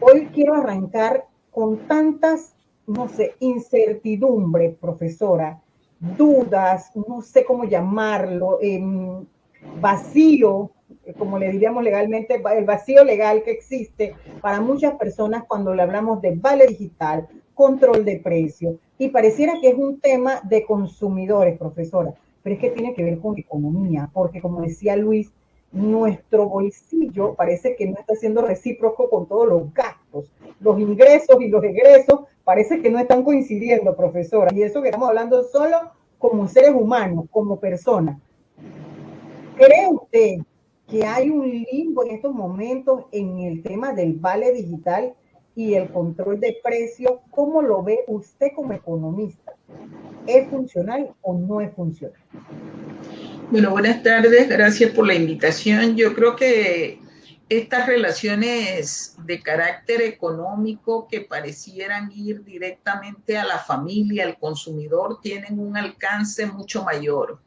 hoy quiero arrancar con tantas, no sé, incertidumbre, profesora, dudas, no sé cómo llamarlo, em, vacío, como le diríamos legalmente, el vacío legal que existe para muchas personas cuando le hablamos de vale digital, control de precios. Y pareciera que es un tema de consumidores, profesora, pero es que tiene que ver con economía, porque como decía Luis, nuestro bolsillo parece que no está siendo recíproco con todos los gastos. Los ingresos y los egresos parece que no están coincidiendo, profesora. Y eso que estamos hablando solo como seres humanos, como personas. ¿Cree usted que hay un limbo en estos momentos en el tema del vale digital y el control de precios? ¿Cómo lo ve usted como economista? ¿Es funcional o no es funcional? Bueno, buenas tardes, gracias por la invitación. Yo creo que estas relaciones de carácter económico que parecieran ir directamente a la familia, al consumidor, tienen un alcance mucho mayor.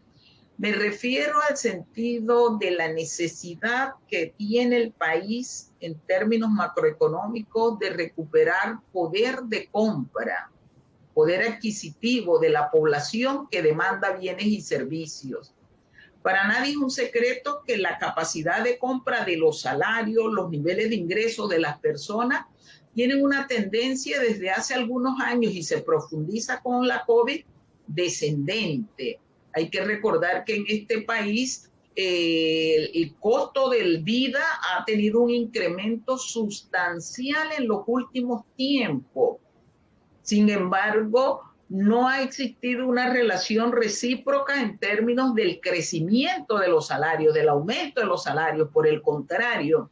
Me refiero al sentido de la necesidad que tiene el país en términos macroeconómicos de recuperar poder de compra, poder adquisitivo de la población que demanda bienes y servicios para nadie es un secreto que la capacidad de compra de los salarios, los niveles de ingresos de las personas tienen una tendencia desde hace algunos años y se profundiza con la COVID descendente. Hay que recordar que en este país eh, el costo del vida ha tenido un incremento sustancial en los últimos tiempos. Sin embargo, no ha existido una relación recíproca en términos del crecimiento de los salarios, del aumento de los salarios. Por el contrario,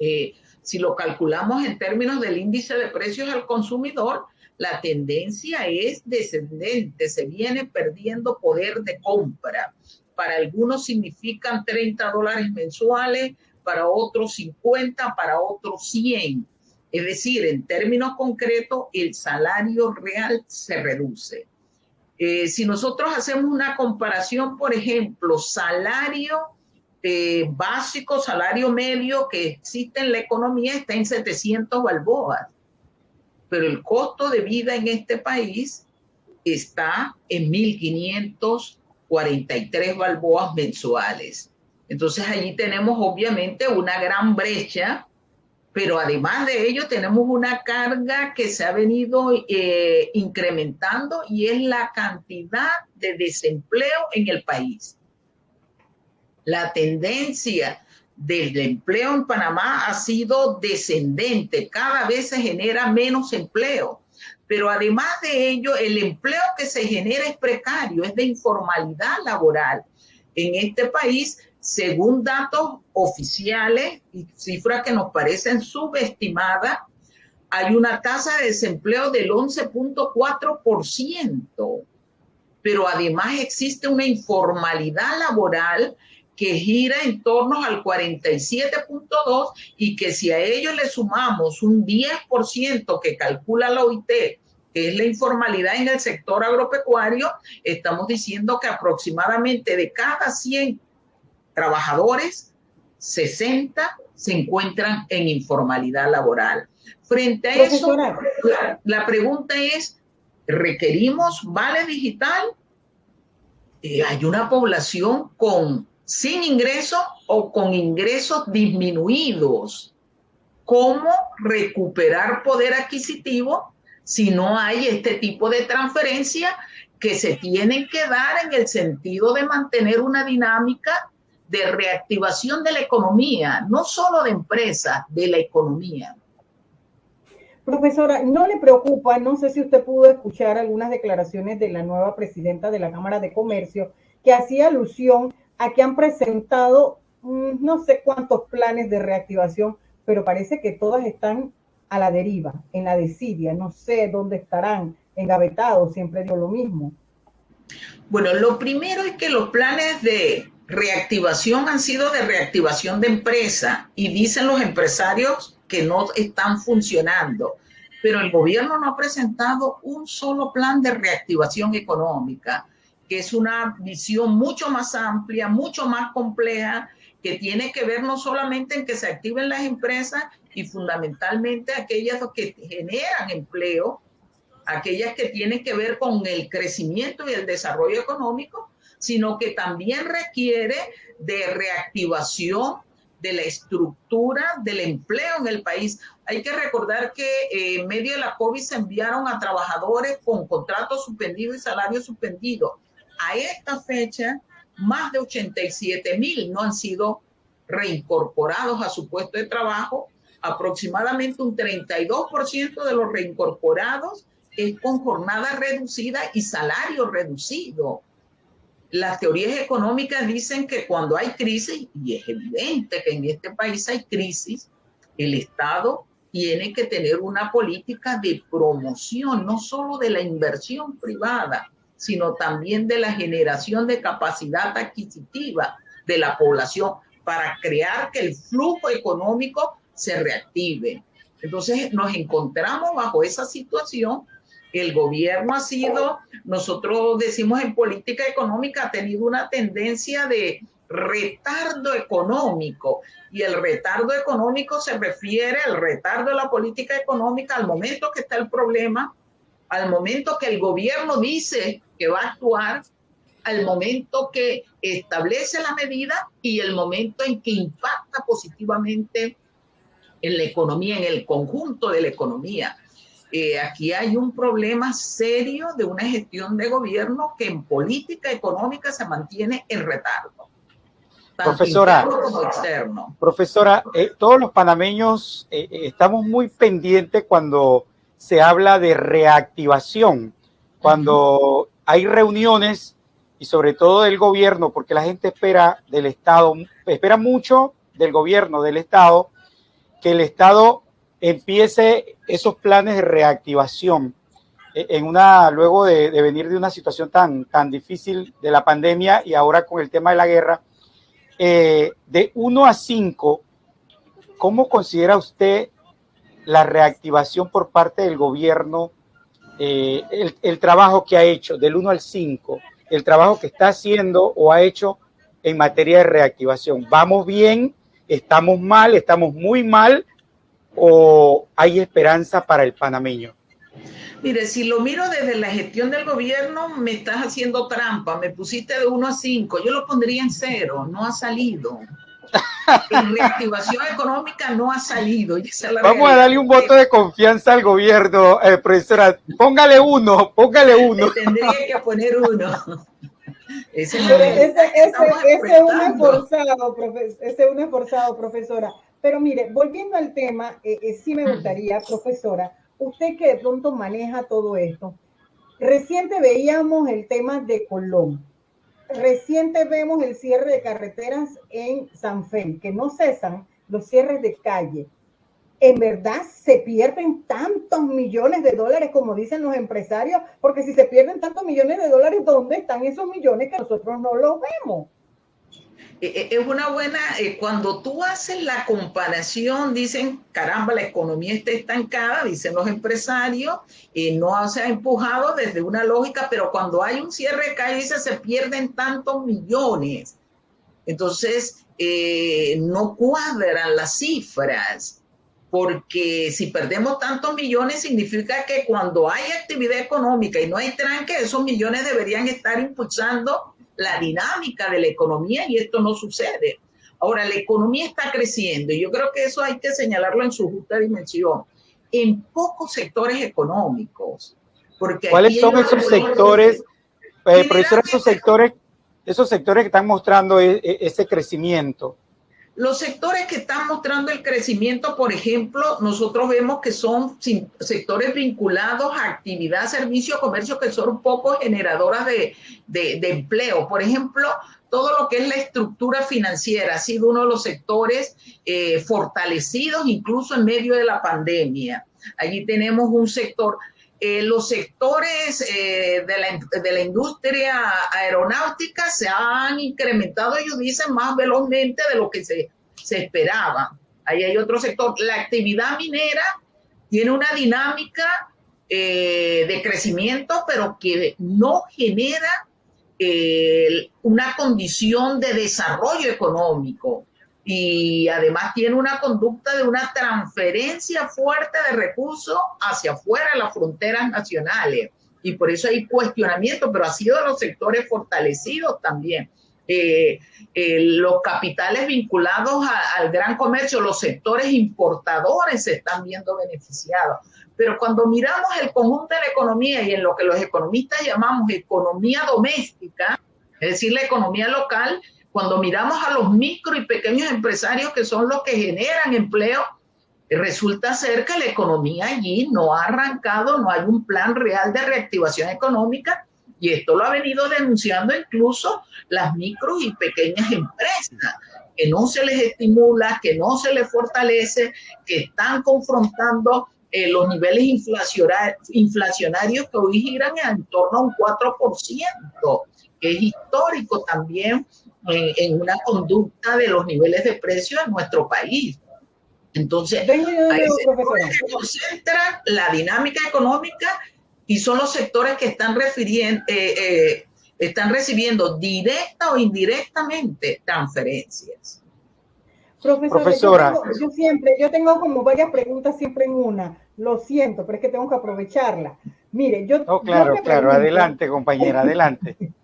eh, si lo calculamos en términos del índice de precios al consumidor, la tendencia es descendente, se viene perdiendo poder de compra. Para algunos significan 30 dólares mensuales, para otros 50, para otros 100 es decir, en términos concretos, el salario real se reduce. Eh, si nosotros hacemos una comparación, por ejemplo, salario eh, básico, salario medio que existe en la economía está en 700 balboas, pero el costo de vida en este país está en 1.543 balboas mensuales. Entonces allí tenemos obviamente una gran brecha pero además de ello tenemos una carga que se ha venido eh, incrementando y es la cantidad de desempleo en el país. La tendencia del empleo en Panamá ha sido descendente, cada vez se genera menos empleo, pero además de ello el empleo que se genera es precario, es de informalidad laboral. En este país según datos oficiales y cifras que nos parecen subestimadas, hay una tasa de desempleo del 11.4%, pero además existe una informalidad laboral que gira en torno al 47.2 y que si a ello le sumamos un 10% que calcula la OIT, que es la informalidad en el sector agropecuario, estamos diciendo que aproximadamente de cada 100 trabajadores, 60 se encuentran en informalidad laboral. Frente a eso, la, pregunta es, ¿requerimos vale digital? Eh, hay una población con sin ingresos o con ingresos disminuidos. ¿Cómo recuperar poder adquisitivo si no hay este tipo de transferencia que se tienen que dar en el sentido de mantener una dinámica de reactivación de la economía, no solo de empresas, de la economía. Profesora, ¿no le preocupa? No sé si usted pudo escuchar algunas declaraciones de la nueva presidenta de la Cámara de Comercio que hacía alusión a que han presentado mm, no sé cuántos planes de reactivación, pero parece que todas están a la deriva, en la desidia, no sé dónde estarán, engavetados, siempre digo lo mismo. Bueno, lo primero es que los planes de reactivación han sido de reactivación de empresa y dicen los empresarios que no están funcionando, pero el gobierno no ha presentado un solo plan de reactivación económica, que es una visión mucho más amplia, mucho más compleja que tiene que ver no solamente en que se activen las empresas y fundamentalmente aquellas que generan empleo, aquellas que tienen que ver con el crecimiento y el desarrollo económico, sino que también requiere de reactivación de la estructura del empleo en el país. Hay que recordar que eh, en medio de la COVID se enviaron a trabajadores con contratos suspendidos y salarios suspendidos. A esta fecha, más de 87 mil no han sido reincorporados a su puesto de trabajo. Aproximadamente un 32% de los reincorporados es con jornada reducida y salario reducido. Las teorías económicas dicen que cuando hay crisis, y es evidente que en este país hay crisis, el Estado tiene que tener una política de promoción, no solo de la inversión privada, sino también de la generación de capacidad adquisitiva de la población para crear que el flujo económico se reactive. Entonces nos encontramos bajo esa situación. El gobierno ha sido, nosotros decimos en política económica, ha tenido una tendencia de retardo económico. Y el retardo económico se refiere al retardo de la política económica al momento que está el problema, al momento que el gobierno dice que va a actuar, al momento que establece la medida y el momento en que impacta positivamente en la economía, en el conjunto de la economía. Eh, aquí hay un problema serio de una gestión de gobierno que en política económica se mantiene en retardo. Profesora, profesora eh, todos los panameños eh, estamos muy pendientes cuando se habla de reactivación, cuando hay reuniones y sobre todo del gobierno, porque la gente espera del Estado, espera mucho del gobierno, del Estado, que el Estado empiece esos planes de reactivación e, en una, luego de, venir de una situación tan, tan difícil de la pandemia y ahora con el tema de la guerra, eh, de 1 a 5, ¿cómo considera usted la reactivación por parte del gobierno, eh, el, el, trabajo que ha hecho del 1 al 5, el trabajo que está haciendo o ha hecho en materia de reactivación. ¿Vamos bien? ¿Estamos mal? ¿Estamos muy mal? ¿O hay esperanza para el panameño? Mire, si lo miro desde la gestión del gobierno, me estás haciendo trampa. Me pusiste de 1 a 5. Yo lo pondría en cero. No ha salido en reactivación económica no ha salido. Vamos a darle un voto de confianza al gobierno, eh, profesora. Póngale uno, póngale uno. Tendría que poner uno. Ese, es un esforzado, ese es un esforzado, profesora. Pero mire, volviendo al tema, eh, eh, sí me gustaría, profesora, usted que de pronto maneja todo esto, reciente veíamos el tema de Colón Reciente vemos el cierre de carreteras en San Fe, que no cesan los cierres de calle. ¿En verdad se pierden tantos millones de dólares como dicen los empresarios? Porque si se pierden tantos millones de dólares, ¿dónde están esos millones que nosotros no los vemos? Eh, eh, es una buena, eh, cuando tú haces la comparación, dicen, caramba, la economía está estancada, dicen los empresarios, no se ha empujado desde una lógica, pero cuando hay un cierre de calle, dice, se pierden tantos millones. Entonces, no cuadran las cifras, porque si perdemos tantos millones, significa que cuando hay actividad económica y no hay tranque, esos millones deberían estar impulsando la dinámica de la economía y esto no sucede. Ahora, la economía está creciendo y yo creo que eso hay que señalarlo en su justa dimensión, en pocos sectores económicos. Porque ¿Cuáles son esos sectores, eh, profesor, esos sectores, esos sectores que están mostrando e, e, ese crecimiento? Los sectores que están mostrando el crecimiento, por ejemplo, nosotros vemos que son sectores vinculados a actividad, servicio, comercio, que son poco generadoras de, empleo. Por ejemplo, todo lo que es la estructura financiera ha sido uno de los sectores eh, fortalecidos incluso en medio de la pandemia. Allí tenemos un sector, eh, los sectores eh, de, la, de, la, industria aeronáutica se han incrementado, ellos dicen, más velozmente de lo que se, se esperaba. Ahí hay otro sector. La actividad minera tiene una dinámica eh, de crecimiento, pero que no genera una condición de desarrollo económico. Y además tiene una conducta de una transferencia fuerte de recursos hacia afuera de las fronteras nacionales. Y por eso hay cuestionamiento, pero ha sido de los sectores fortalecidos también. Eh, eh, los capitales vinculados al gran comercio, los sectores importadores se están viendo beneficiados. Pero cuando miramos el conjunto de la economía y en lo que los economistas llamamos economía doméstica, es decir, la economía local, cuando miramos a los micro y pequeños empresarios que son los que generan empleo, resulta ser que la economía allí no ha arrancado, no hay un plan real de reactivación económica y esto lo ha venido denunciando incluso las micro y pequeñas empresas, que no se les estimula, que no se les fortalece, que están confrontando eh, los niveles inflacionarios que hoy giran en torno a un 4%, que es histórico también en, en una conducta de los niveles de precios en nuestro país. Entonces, ahí se concentra la dinámica económica y son los sectores que están, refiriendo, eh, eh, están recibiendo directa o indirectamente transferencias. Profesora, Yo, siempre, yo tengo como varias preguntas siempre en una. Lo siento, pero es que tengo que aprovecharla. Mire, yo. Oh, claro, claro, adelante, compañera, adelante.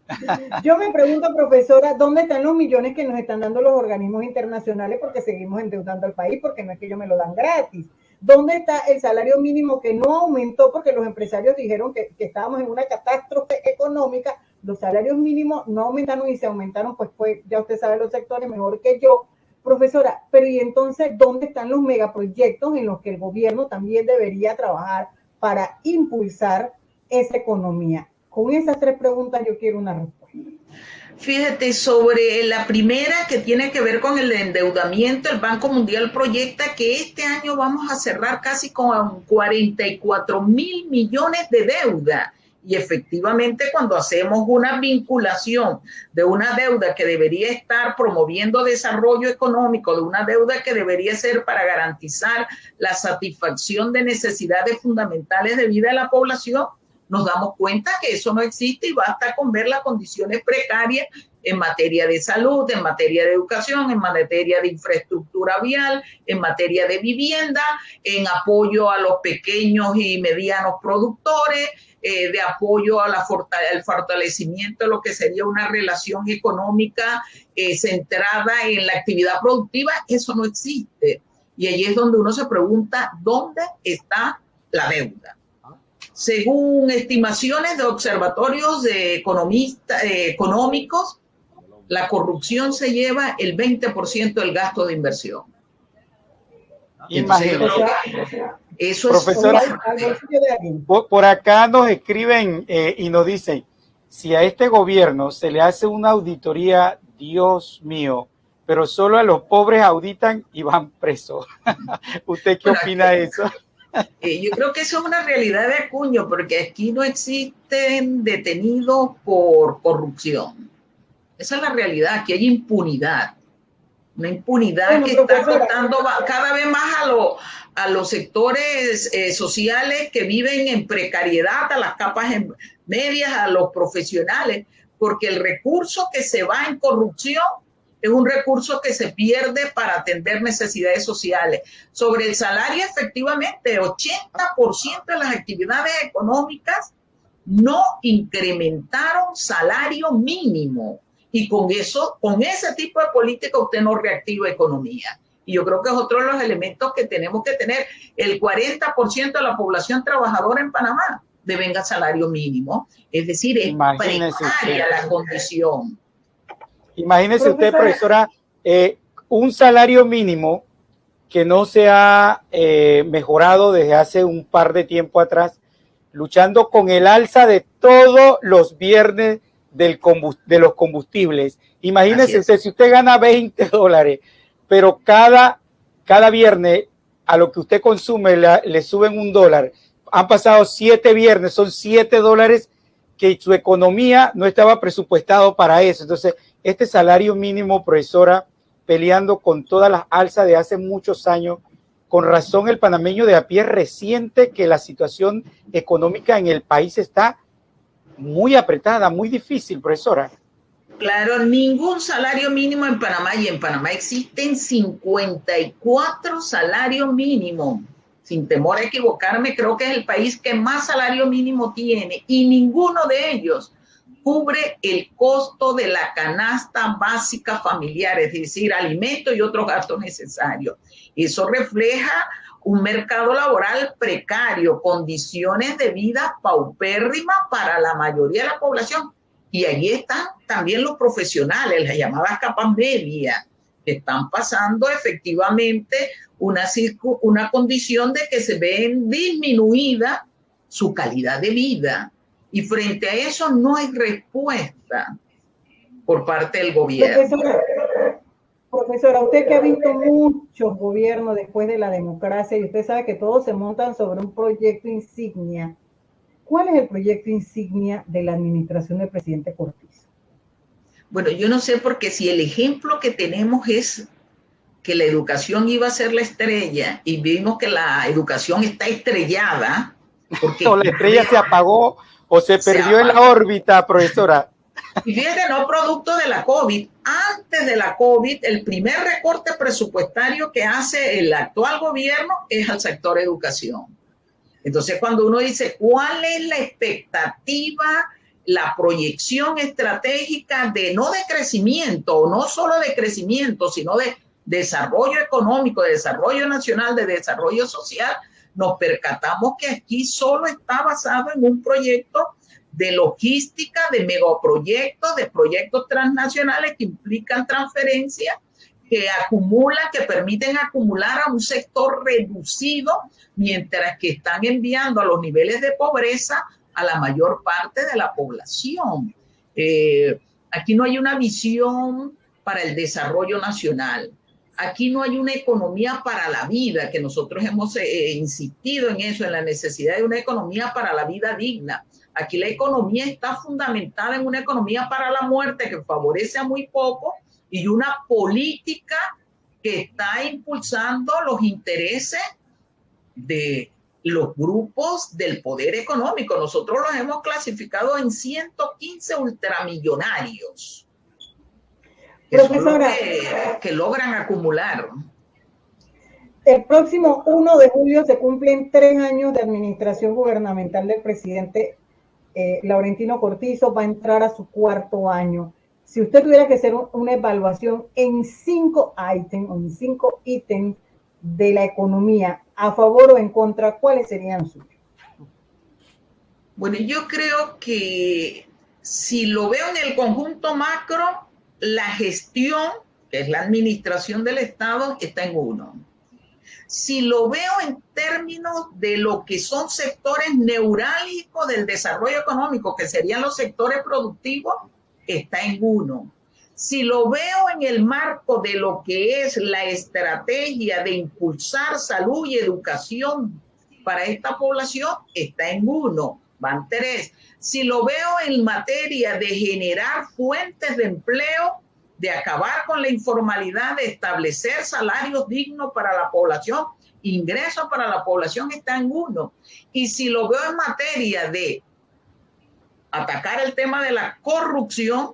yo me pregunto, profesora, ¿dónde están los millones que nos están dando los organismos internacionales? Porque seguimos endeudando al país, porque no es que ellos me lo dan gratis. ¿Dónde está el salario mínimo que no aumentó porque los empresarios dijeron que, que estábamos en una catástrofe económica? Los salarios mínimos no aumentaron y se aumentaron, pues, pues ya usted sabe los sectores mejor que yo Profesora, pero ¿y entonces dónde están los megaproyectos en los que el gobierno también debería trabajar para impulsar esa economía? Con esas tres preguntas yo quiero una respuesta. Fíjate, sobre la primera que tiene que ver con el endeudamiento, el Banco Mundial proyecta que este año vamos a cerrar casi con 44 mil millones de deuda y efectivamente cuando hacemos una vinculación de una deuda que debería estar promoviendo desarrollo económico, de una deuda que debería ser para garantizar la satisfacción de necesidades fundamentales de vida de la población, nos damos cuenta que eso no existe y basta con ver las condiciones precarias en materia de salud, en materia de educación, en materia de infraestructura vial, en materia de vivienda, en apoyo a los pequeños y medianos productores, eh, de apoyo al fortalecimiento de lo que sería una relación económica eh, centrada en la actividad productiva, eso no existe. Y ahí es donde uno se pregunta, ¿dónde está la deuda? Según estimaciones de observatorios de economistas eh, económicos, la corrupción se lleva el 20% del gasto de inversión. Eso Profesora, por, acá nos escriben eh, y nos dicen, si a este gobierno se le hace una auditoría, Dios mío, pero solo a los pobres auditan y van presos. ¿Usted qué opina de eso? Eh, yo creo que eso es una realidad de acuño, porque aquí no existen detenidos por corrupción. Esa es la realidad, aquí hay impunidad. Una impunidad que está afectando cada vez más a, lo, a los sectores eh, sociales que viven en precariedad, a las capas medias, a los profesionales, porque el recurso que se va en corrupción es un recurso que se pierde para atender necesidades sociales. Sobre el salario, efectivamente, 80% de las actividades económicas no incrementaron salario mínimo. Y con eso, con ese tipo de política, usted no reactiva economía. Y yo creo que es otro de los elementos que tenemos que tener. El 40% de la población trabajadora en Panamá devenga salario mínimo. Es decir, es precaria la condición. Imagínese usted, profesora, eh, un salario mínimo que no se ha eh, mejorado desde hace un par de tiempo atrás, luchando con el alza de todos los viernes del de los combustibles. Imagínese usted, si usted gana 20 dólares pero cada, cada viernes a lo que usted consume le suben un dólar. Han pasado siete viernes, son siete dólares que su economía no estaba presupuestado para eso. Entonces, este salario mínimo, profesora, peleando con todas las alzas de hace muchos años, con razón el panameño de a pie reciente que la situación económica en el país está muy apretada, muy difícil, profesora. Claro, ningún salario mínimo en Panamá y en Panamá existen 54 salarios mínimos. Sin temor a equivocarme, creo que es el país que más salario mínimo tiene y ninguno de ellos cubre el costo de la canasta básica familiar, es decir, alimentos y otros gastos necesarios. Eso refleja un mercado laboral precario, condiciones de vida paupérrimas para la mayoría de la población. Y allí están también los profesionales, las llamadas capas medias, que están pasando efectivamente una, una condición de que se ven disminuida su calidad de vida y frente a eso no hay respuesta por parte del gobierno. Profesora, usted que ha visto muchos gobiernos después de la democracia y usted sabe que todos se montan sobre un proyecto insignia. ¿Cuál es el proyecto insignia de la administración del presidente Cortizo? Bueno, yo no sé porque si el ejemplo que tenemos es que la educación iba a ser la estrella y vimos que la educación está estrellada. Porque la estrella se apagó o se perdió en la órbita, profesora. Y fíjate, no producto de la COVID. Antes de la COVID, el primer recorte presupuestario que hace el actual gobierno es al sector educación. Entonces, cuando uno dice cuál es la expectativa, la proyección estratégica de no de crecimiento, no solo de crecimiento, sino de desarrollo económico, de desarrollo nacional, de desarrollo social, nos percatamos que aquí solo está basado en un proyecto de logística, de megaproyectos, de proyectos transnacionales que implican transferencias, que acumulan, que permiten acumular a un sector reducido, mientras que están enviando a los niveles de pobreza a la mayor parte de la población. Eh, aquí no hay una visión para el desarrollo nacional. Aquí no hay una economía para la vida, que nosotros hemos eh, insistido en eso, en la necesidad de una economía para la vida digna. Aquí la economía está fundamentada en una economía para la muerte que favorece a muy poco y una política que está impulsando los intereses de los grupos del poder económico. Nosotros los hemos clasificado en 115 ultramillonarios que, logran acumular. El próximo 1 de julio se cumplen tres años de administración gubernamental del presidente eh, Laurentino Cortizo, va a entrar a su cuarto año. Si usted tuviera que hacer una evaluación en cinco ítems o en cinco ítems de la economía, a favor o en contra, ¿cuáles serían suyos? Bueno, yo creo que si lo veo en el conjunto macro, la gestión, que es la administración del Estado, está en uno. Si lo veo en términos de lo que son sectores neurálgicos del desarrollo económico, que serían los sectores productivos, está en uno. Si lo veo en el marco de lo que es la estrategia de impulsar salud y educación para esta población, está en uno, van tres. Si lo veo en materia de generar fuentes de empleo, de acabar con la informalidad, de establecer salarios dignos para la población, ingresos para la población, está en uno. Y si lo veo en materia de atacar el tema de la corrupción,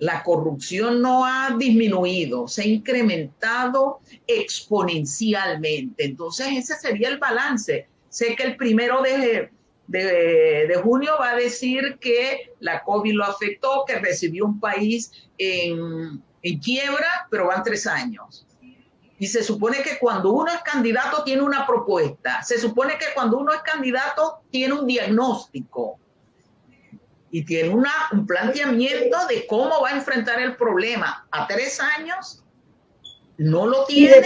la corrupción no ha disminuido, se ha incrementado exponencialmente. Entonces, ese sería el balance. Sé que el primero de, de, junio va a decir que la COVID lo afectó, que recibió un país en, en quiebra, pero van tres años. Y se supone que cuando uno es candidato tiene una propuesta, se supone que cuando uno es candidato tiene un diagnóstico y tiene una, un planteamiento de cómo va a enfrentar el problema. A tres años no lo tiene.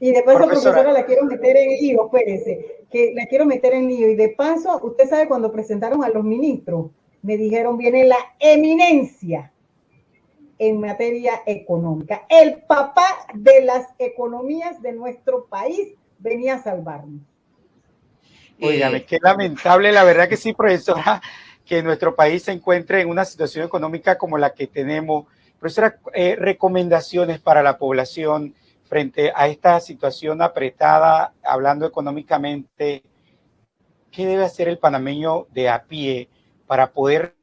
Y de paso, profesora, la quiero meter en lío, espérese, que la quiero meter en lío. Y de paso, usted sabe, cuando presentaron a los ministros, me dijeron, viene la eminencia en materia económica. El papá de las economías de nuestro país venía a salvarnos. Oigan, qué lamentable, la verdad que sí, profesora, que nuestro país se encuentre en una situación económica como la que tenemos. Profesora, eh, recomendaciones para la población frente a esta situación apretada, hablando económicamente, ¿qué debe hacer el panameño de a pie para poder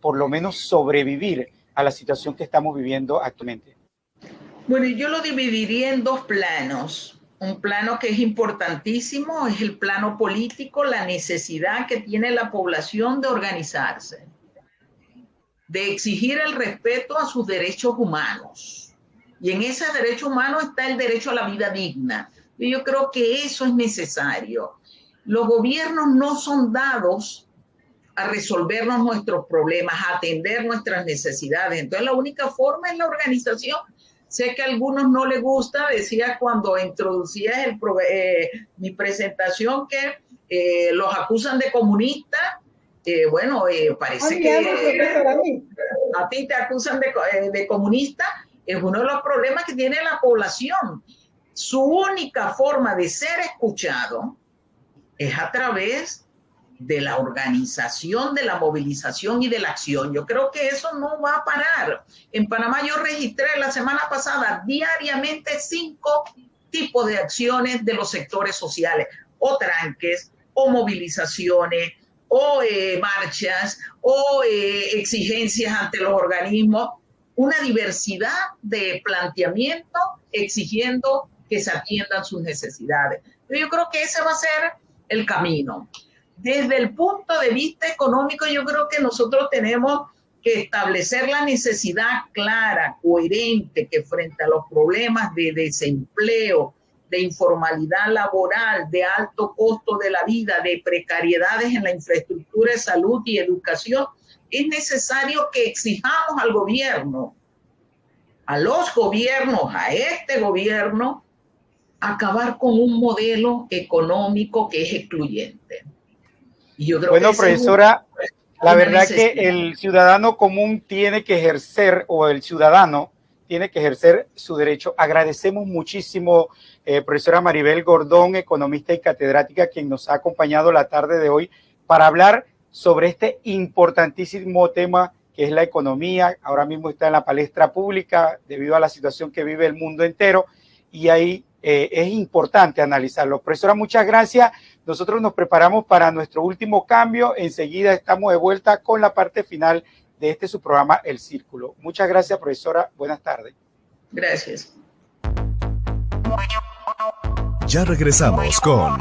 por lo menos sobrevivir a la situación que estamos viviendo actualmente? Bueno, yo lo dividiría en dos planos. Un plano que es importantísimo es el plano político, la necesidad que tiene la población de organizarse, de exigir el respeto a sus derechos humanos. Y en ese derecho humano está el derecho a la vida digna. Y yo creo que eso es necesario. Los gobiernos no son dados a resolvernos nuestros problemas, a atender nuestras necesidades. Entonces la única forma es la organización Sé que a algunos no les gusta, decía cuando introducía el, eh, mi presentación que eh, los acusan de comunistas. Eh, bueno, parece que a ti te acusan de, de comunista. Es uno de los problemas que tiene la población. Su única forma de ser escuchado es a través de la organización, de la movilización y de la acción. Yo creo que eso no va a parar. En Panamá yo registré la semana pasada diariamente cinco tipos de acciones de los sectores sociales, o tranques, o movilizaciones, o eh, marchas, o eh, exigencias ante los organismos, una diversidad de planteamientos exigiendo que se atiendan sus necesidades. Yo creo que ese va a ser el camino desde el punto de vista económico, yo creo que nosotros tenemos que establecer la necesidad clara, coherente, que frente a los problemas de desempleo, de informalidad laboral, de alto costo de la vida, de precariedades en la infraestructura de salud y educación, es necesario que exijamos al gobierno, a los gobiernos, a este gobierno, acabar con un modelo económico que es excluyente bueno, profesora, la verdad que el ciudadano común tiene que ejercer, o el ciudadano tiene que ejercer su derecho. Agradecemos muchísimo, eh, profesora Maribel Gordón, economista y catedrática, quien nos ha acompañado la tarde de hoy para hablar sobre este importantísimo tema que es la economía. Ahora mismo está en la palestra pública debido a la situación que vive el mundo entero y ahí eh, es importante analizarlo. Profesora, muchas gracias. Nosotros nos preparamos para nuestro último cambio. Enseguida estamos de vuelta con la parte final de este su programa El Círculo. Muchas gracias, profesora. Buenas tardes. Gracias. Ya regresamos con